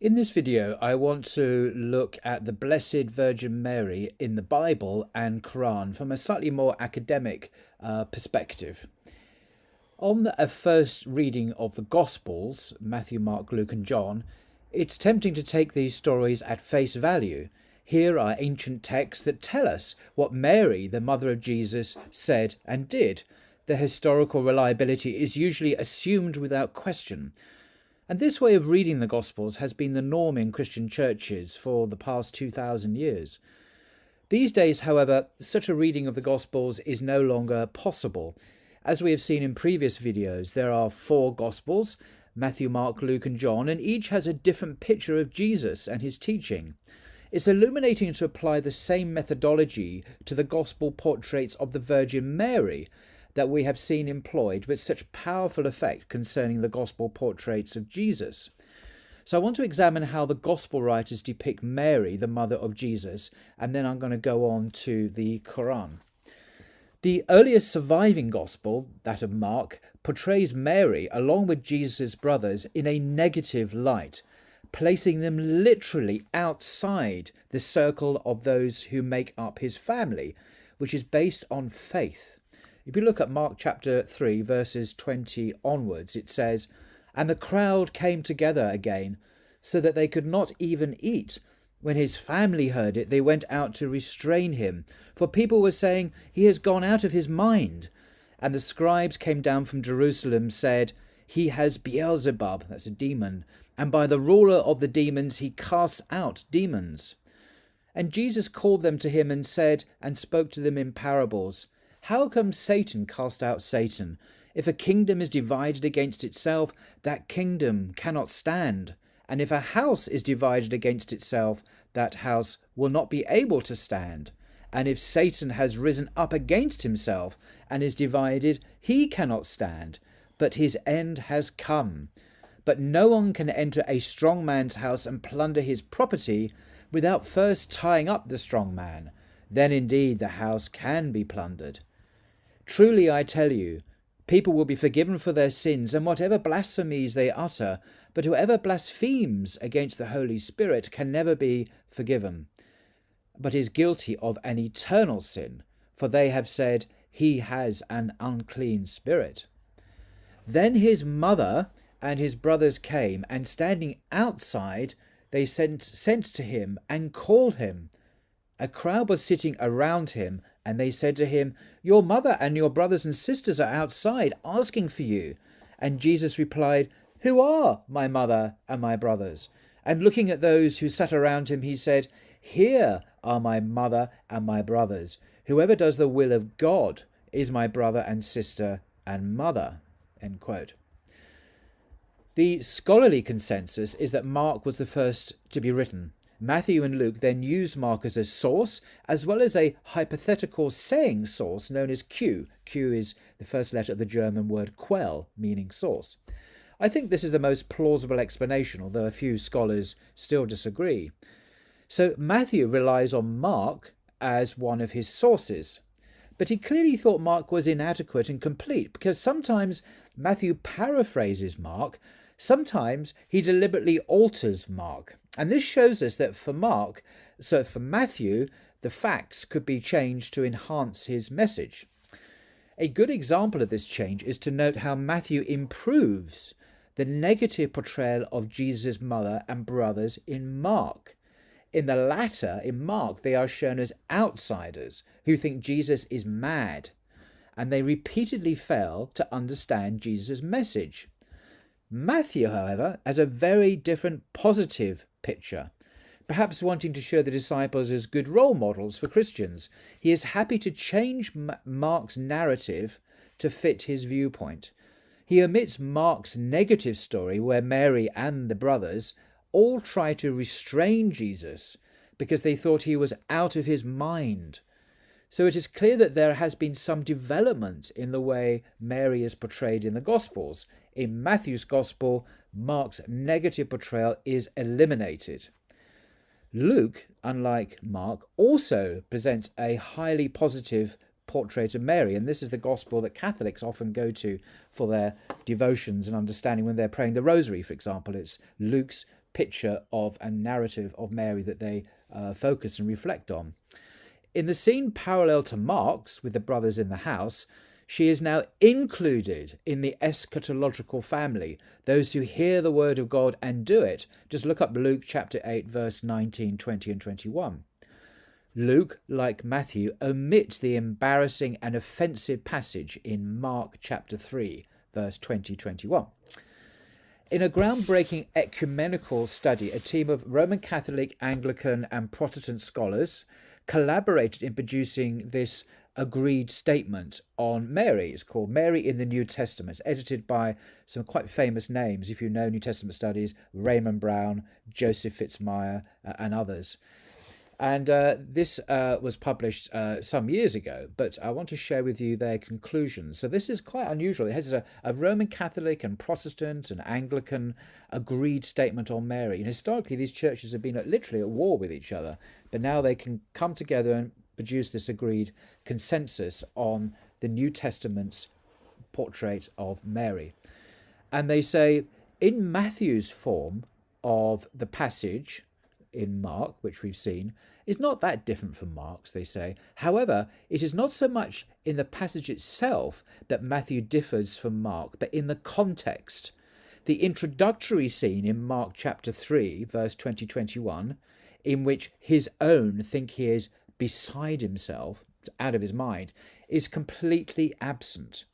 In this video, I want to look at the Blessed Virgin Mary in the Bible and Quran from a slightly more academic uh, perspective. On a first reading of the Gospels, Matthew, Mark, Luke, and John, it's tempting to take these stories at face value. Here are ancient texts that tell us what Mary, the mother of Jesus, said and did. The historical reliability is usually assumed without question. And this way of reading the Gospels has been the norm in Christian churches for the past 2,000 years. These days, however, such a reading of the Gospels is no longer possible. As we have seen in previous videos, there are four Gospels Matthew, Mark, Luke, and John, and each has a different picture of Jesus and his teaching. It's illuminating to apply the same methodology to the Gospel portraits of the Virgin Mary that we have seen employed with such powerful effect concerning the gospel portraits of Jesus. So I want to examine how the gospel writers depict Mary, the mother of Jesus, and then I'm going to go on to the Quran. The earliest surviving gospel, that of Mark, portrays Mary along with Jesus' brothers in a negative light, placing them literally outside the circle of those who make up his family, which is based on faith. If you look at Mark chapter 3, verses 20 onwards, it says, And the crowd came together again, so that they could not even eat. When his family heard it, they went out to restrain him, for people were saying, He has gone out of his mind. And the scribes came down from Jerusalem, said, He has Beelzebub, that's a demon, and by the ruler of the demons he casts out demons. And Jesus called them to him and said, and spoke to them in parables. How come Satan cast out Satan? If a kingdom is divided against itself, that kingdom cannot stand. And if a house is divided against itself, that house will not be able to stand. And if Satan has risen up against himself and is divided, he cannot stand, but his end has come. But no one can enter a strong man's house and plunder his property without first tying up the strong man. Then indeed the house can be plundered. Truly I tell you, people will be forgiven for their sins and whatever blasphemies they utter, but whoever blasphemes against the Holy Spirit can never be forgiven, but is guilty of an eternal sin, for they have said, He has an unclean spirit. Then his mother and his brothers came, and standing outside, they sent, sent to him and called him. A crowd was sitting around him, and they said to him, Your mother and your brothers and sisters are outside asking for you. And Jesus replied, Who are my mother and my brothers? And looking at those who sat around him, he said, Here are my mother and my brothers. Whoever does the will of God is my brother and sister and mother. End quote. The scholarly consensus is that Mark was the first to be written. Matthew and Luke then used Mark as a source, as well as a hypothetical saying source known as Q. Q is the first letter of the German word quell, meaning source. I think this is the most plausible explanation, although a few scholars still disagree. So Matthew relies on Mark as one of his sources. But he clearly thought Mark was inadequate and complete because sometimes Matthew paraphrases Mark, sometimes he deliberately alters Mark. And this shows us that for Mark, so for Matthew, the facts could be changed to enhance his message. A good example of this change is to note how Matthew improves the negative portrayal of Jesus' mother and brothers in Mark. In the latter, in Mark, they are shown as outsiders who think Jesus is mad, and they repeatedly fail to understand Jesus' message. Matthew, however, has a very different positive picture. Perhaps wanting to show the disciples as good role models for Christians, he is happy to change Mark's narrative to fit his viewpoint. He omits Mark's negative story where Mary and the brothers all try to restrain Jesus because they thought he was out of his mind. So it is clear that there has been some development in the way Mary is portrayed in the Gospels. In Matthew's Gospel, Mark's negative portrayal is eliminated. Luke, unlike Mark, also presents a highly positive portrait of Mary, and this is the gospel that Catholics often go to for their devotions and understanding when they're praying the rosary, for example. It's Luke's picture of a narrative of Mary that they uh, focus and reflect on. In the scene parallel to Mark's, with the brothers in the house, she is now included in the eschatological family, those who hear the word of God and do it. Just look up Luke chapter 8, verse 19, 20, and 21. Luke, like Matthew, omits the embarrassing and offensive passage in Mark chapter 3, verse 20, 21. In a groundbreaking ecumenical study, a team of Roman Catholic, Anglican, and Protestant scholars collaborated in producing this agreed statement on Mary. It's called Mary in the New Testament. It's edited by some quite famous names, if you know New Testament studies, Raymond Brown, Joseph Fitzmyer, uh, and others. And uh, this uh, was published uh, some years ago, but I want to share with you their conclusions. So this is quite unusual. It has a, a Roman Catholic and Protestant and Anglican agreed statement on Mary. And historically, these churches have been literally at war with each other, but now they can come together and produce this agreed consensus on the New Testament's portrait of Mary. And they say, in Matthew's form of the passage, in Mark, which we've seen, is not that different from Mark's, they say. However, it is not so much in the passage itself that Matthew differs from Mark, but in the context. The introductory scene in Mark chapter 3, verse 20 21, in which his own think he is beside himself, out of his mind, is completely absent.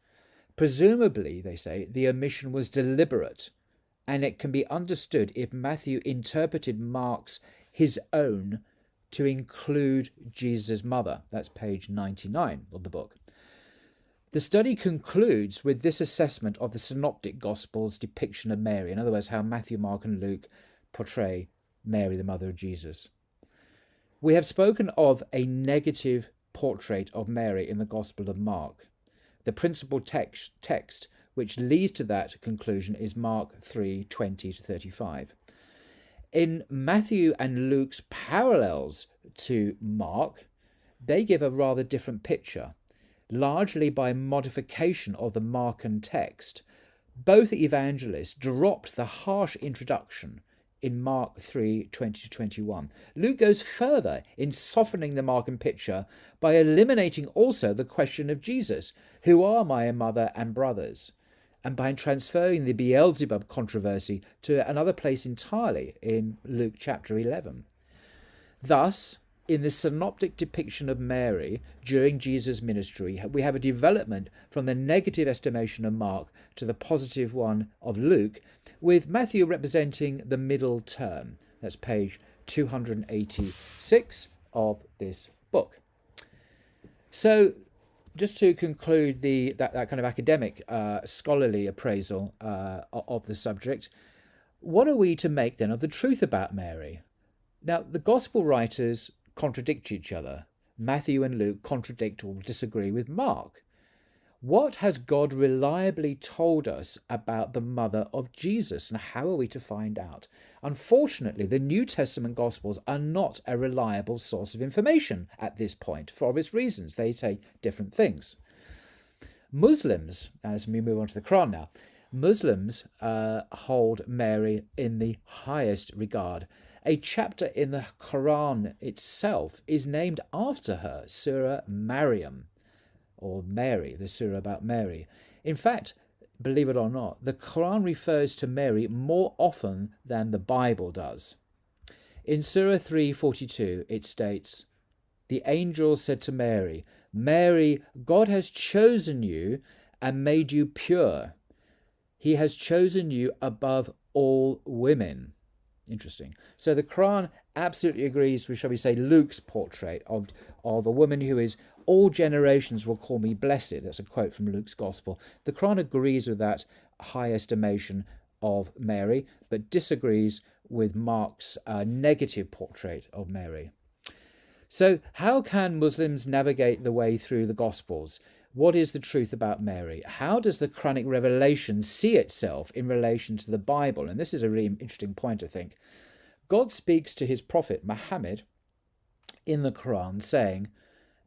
Presumably, they say, the omission was deliberate and it can be understood if Matthew interpreted Mark's his own to include Jesus' mother. That's page 99 of the book. The study concludes with this assessment of the Synoptic Gospels' depiction of Mary, in other words, how Matthew, Mark, and Luke portray Mary, the mother of Jesus. We have spoken of a negative portrait of Mary in the Gospel of Mark. The principal text, text which leads to that conclusion is Mark 3 20 to 35. In Matthew and Luke's parallels to Mark, they give a rather different picture, largely by modification of the Markan text. Both evangelists dropped the harsh introduction in Mark 3 20 to 21. Luke goes further in softening the Markan picture by eliminating also the question of Jesus Who are my mother and brothers? and by transferring the Beelzebub controversy to another place entirely in Luke chapter 11. Thus, in the synoptic depiction of Mary during Jesus' ministry, we have a development from the negative estimation of Mark to the positive one of Luke, with Matthew representing the middle term. That's page 286 of this book. So just to conclude the that, that kind of academic uh, scholarly appraisal uh, of the subject, what are we to make then of the truth about Mary? Now, the gospel writers contradict each other. Matthew and Luke contradict or disagree with Mark. What has God reliably told us about the mother of Jesus, and how are we to find out? Unfortunately, the New Testament Gospels are not a reliable source of information at this point for obvious reasons. They say different things. Muslims, as we move on to the Quran now, Muslims uh, hold Mary in the highest regard. A chapter in the Quran itself is named after her, Surah Maryam or Mary, the surah about Mary. In fact, believe it or not, the Quran refers to Mary more often than the Bible does. In Surah 342, it states, The angel said to Mary, Mary, God has chosen you and made you pure. He has chosen you above all women. Interesting. So the Quran absolutely agrees with, shall we say, Luke's portrait of, of a woman who is all generations will call me blessed. That's a quote from Luke's Gospel. The Quran agrees with that high estimation of Mary, but disagrees with Mark's uh, negative portrait of Mary. So, how can Muslims navigate the way through the Gospels? What is the truth about Mary? How does the Quranic revelation see itself in relation to the Bible? And this is a really interesting point, I think. God speaks to his prophet Muhammad in the Quran, saying,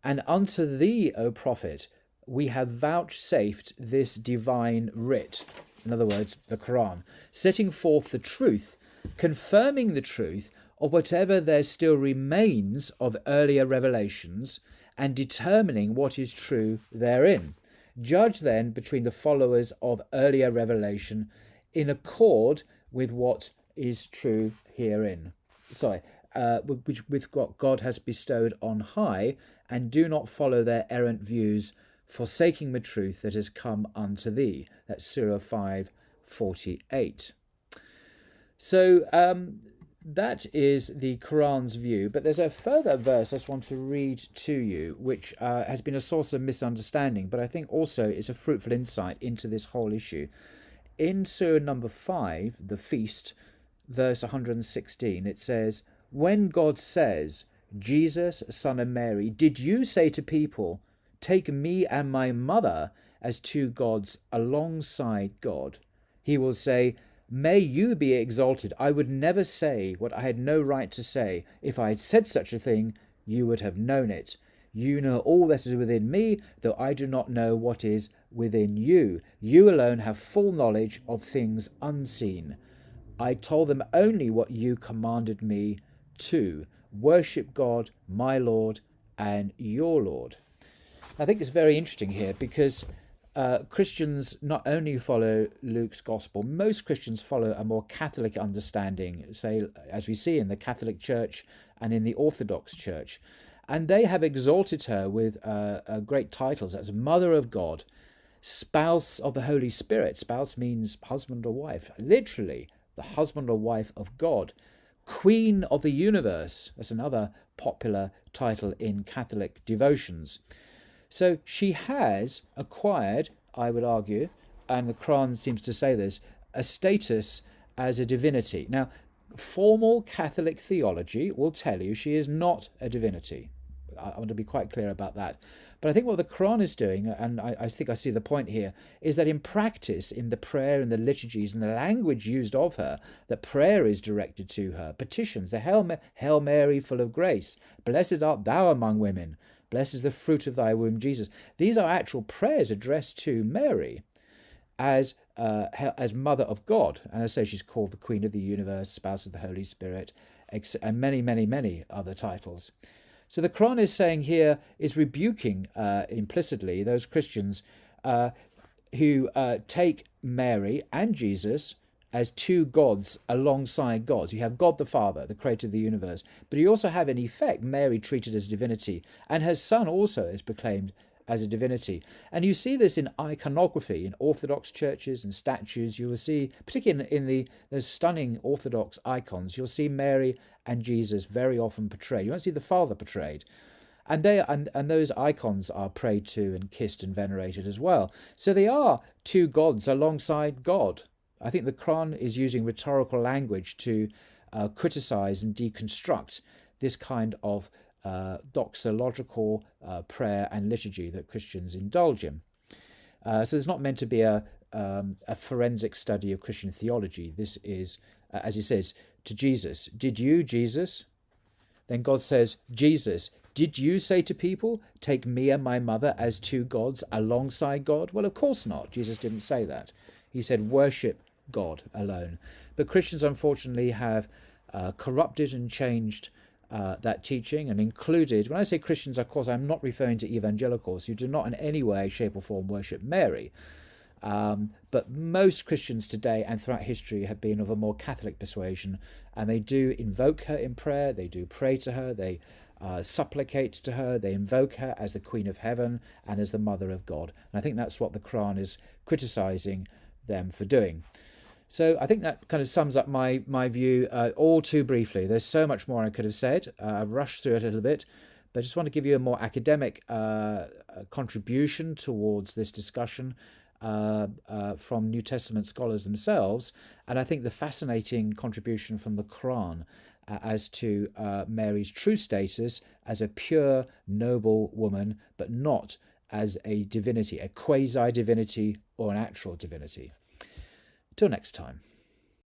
and unto thee, O prophet, we have vouchsafed this divine writ, in other words, the Quran, setting forth the truth confirming the truth of whatever there still remains of earlier revelations, and determining what is true therein. Judge then between the followers of earlier revelation in accord with what is true herein. Sorry, uh, with what God has bestowed on high, and do not follow their errant views, forsaking the truth that has come unto thee. That's Surah 5 48. So um, that is the Quran's view, but there's a further verse I just want to read to you, which uh, has been a source of misunderstanding, but I think also is a fruitful insight into this whole issue. In Surah number 5, the feast, verse 116, it says, When God says, Jesus, son of Mary, did you say to people, Take me and my mother as two gods alongside God? He will say, May you be exalted. I would never say what I had no right to say. If I had said such a thing, you would have known it. You know all that is within me, though I do not know what is within you. You alone have full knowledge of things unseen. I told them only what you commanded me to worship God, my Lord, and your Lord. I think it's very interesting here because uh, Christians not only follow Luke's gospel, most Christians follow a more Catholic understanding, say, as we see in the Catholic Church and in the Orthodox Church. And they have exalted her with uh, uh, great titles as Mother of God, Spouse of the Holy Spirit. Spouse means husband or wife, literally, the husband or wife of God. Queen of the Universe, that's another popular title in Catholic devotions. So she has acquired, I would argue, and the Quran seems to say this, a status as a divinity. Now, formal Catholic theology will tell you she is not a divinity. I want to be quite clear about that. But I think what the Quran is doing, and I, I, think I see the point here, is that in practice, in the prayer and the liturgies and the language used of her, that prayer is directed to her. Petitions, the Hail, Hail Mary, full of grace, blessed art thou among women, Blessed is the fruit of thy womb, Jesus. These are actual prayers addressed to Mary as uh, as Mother of God. And I say she's called the Queen of the Universe, Spouse of the Holy Spirit, and many, many, many other titles. So the Quran is saying here, is rebuking uh, implicitly those Christians uh, who uh, take Mary and Jesus as two gods alongside gods. You have God the Father, the creator of the universe, but you also have, in effect, Mary treated as divinity, and her son also is proclaimed as a divinity. And you see this in iconography, in Orthodox churches and statues. You will see, particularly in, the, the stunning Orthodox icons, you'll see Mary and Jesus very often portrayed. You won't see the Father portrayed. And they and, and those icons are prayed to and kissed and venerated as well. So they are two gods alongside God. I think the Quran is using rhetorical language to uh, criticize and deconstruct this kind of uh, doxological uh, prayer and liturgy that Christians indulge in. Uh, so it's not meant to be a, um, a forensic study of Christian theology. This is, uh, as he says, to Jesus. Did you, Jesus? Then God says, Jesus, did you say to people, take me and my mother as two gods alongside God? Well, of course not. Jesus didn't say that. He said, worship God alone. But Christians, unfortunately, have uh, corrupted and changed uh, that teaching and included, when I say Christians, of course, I'm not referring to evangelicals who do not in any way, shape, or form worship Mary. Um, but most Christians today and throughout history have been of a more Catholic persuasion, and they do invoke her in prayer, they do pray to her, they uh, supplicate to her, they invoke her as the Queen of Heaven and as the Mother of God. And I think that's what the Quran is criticizing them for doing. So I think that kind of sums up my my view uh, all too briefly. There's so much more I could have said. Uh, I've rushed through it a little bit, but I just want to give you a more academic uh, uh contribution towards this discussion uh, uh, from New Testament scholars themselves, and I think the fascinating contribution from the Quran as to Mary's true status as a pure, noble woman, but not as a divinity, a quasi divinity or an actual divinity. Till next time.